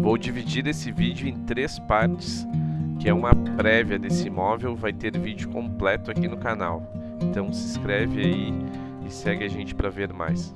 Vou dividir esse vídeo em três partes, que é uma prévia desse imóvel, vai ter vídeo completo aqui no canal. Então se inscreve aí e segue a gente para ver mais.